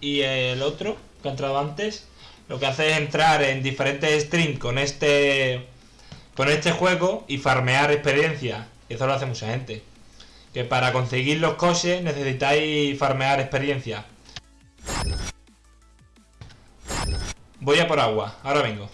y el otro que ha entrado antes, lo que hace es entrar en diferentes streams con este con este juego y farmear experiencia. Y eso lo hace mucha gente. Que para conseguir los coches necesitáis farmear experiencia. Voy a por agua, ahora vengo.